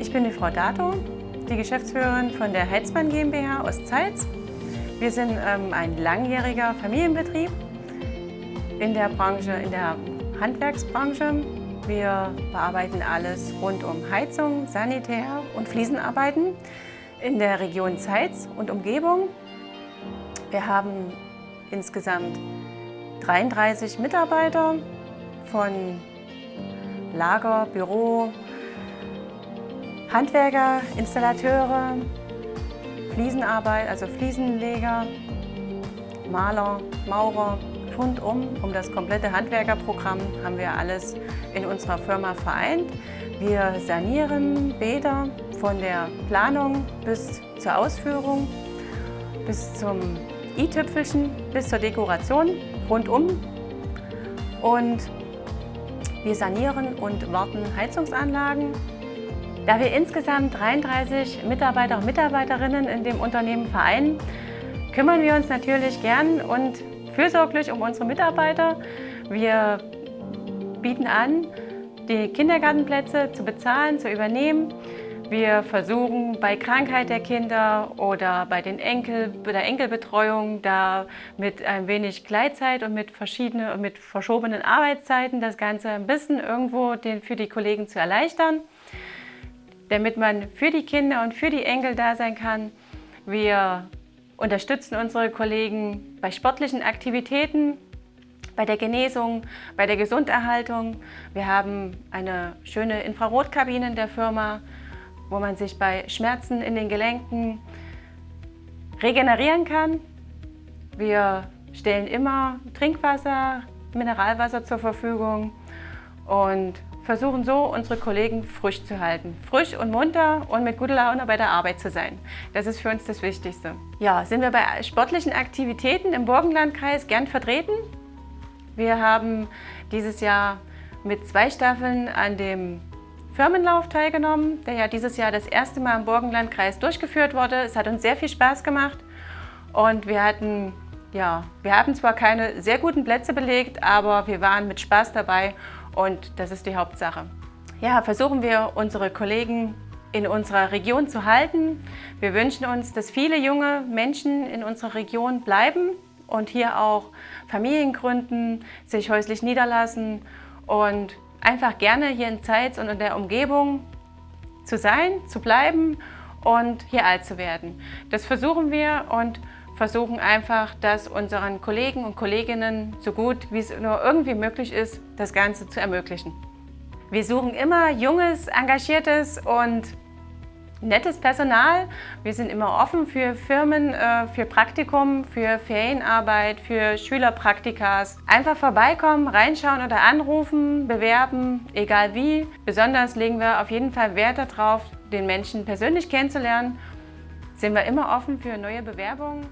Laura Dato, die Geschäftsführerin von der Heizmann GmbH aus Zeitz. Wir sind ähm, ein langjähriger Familienbetrieb in der Branche, in der Handwerksbranche. Wir bearbeiten alles rund um Heizung, Sanitär und Fliesenarbeiten in der Region Zeitz und Umgebung. Wir haben insgesamt 33 Mitarbeiter von Lager, Büro, Handwerker, Installateure, Fliesenarbeit, also Fliesenleger, Maler, Maurer, rundum, um das komplette Handwerkerprogramm haben wir alles in unserer Firma vereint. Wir sanieren Bäder von der Planung bis zur Ausführung, bis zum i-Tüpfelchen, bis zur Dekoration rundum. Und wir sanieren und warten Heizungsanlagen. Da wir insgesamt 33 Mitarbeiter und Mitarbeiterinnen in dem Unternehmen vereinen, kümmern wir uns natürlich gern und fürsorglich um unsere Mitarbeiter. Wir bieten an, die Kindergartenplätze zu bezahlen, zu übernehmen. Wir versuchen bei Krankheit der Kinder oder bei, den Enkel, bei der Enkelbetreuung da mit ein wenig Gleitzeit und mit verschiedenen mit verschobenen Arbeitszeiten das Ganze ein bisschen irgendwo den, für die Kollegen zu erleichtern, damit man für die Kinder und für die Enkel da sein kann. Wir unterstützen unsere Kollegen bei sportlichen Aktivitäten, bei der Genesung, bei der Gesunderhaltung. Wir haben eine schöne Infrarotkabine in der Firma, wo man sich bei Schmerzen in den Gelenken regenerieren kann. Wir stellen immer Trinkwasser, Mineralwasser zur Verfügung und versuchen so, unsere Kollegen frisch zu halten. Frisch und munter und mit guter Laune bei der Arbeit zu sein. Das ist für uns das Wichtigste. Ja, sind wir bei sportlichen Aktivitäten im Burgenlandkreis gern vertreten. Wir haben dieses Jahr mit zwei Staffeln an dem Firmenlauf teilgenommen, der ja dieses Jahr das erste Mal im Burgenlandkreis durchgeführt wurde. Es hat uns sehr viel Spaß gemacht und wir hatten ja, wir haben zwar keine sehr guten Plätze belegt, aber wir waren mit Spaß dabei und das ist die Hauptsache. Ja, versuchen wir unsere Kollegen in unserer Region zu halten. Wir wünschen uns, dass viele junge Menschen in unserer Region bleiben und hier auch Familien gründen, sich häuslich niederlassen und einfach gerne hier in Zeitz und in der Umgebung zu sein, zu bleiben und hier alt zu werden. Das versuchen wir und versuchen einfach, das unseren Kollegen und Kolleginnen so gut wie es nur irgendwie möglich ist, das Ganze zu ermöglichen. Wir suchen immer junges, engagiertes und nettes Personal. Wir sind immer offen für Firmen, äh, für Praktikum, für Ferienarbeit, für Schülerpraktikas. Einfach vorbeikommen, reinschauen oder anrufen, bewerben, egal wie. Besonders legen wir auf jeden Fall Wert darauf, den Menschen persönlich kennenzulernen sind wir immer offen für neue Bewerbungen.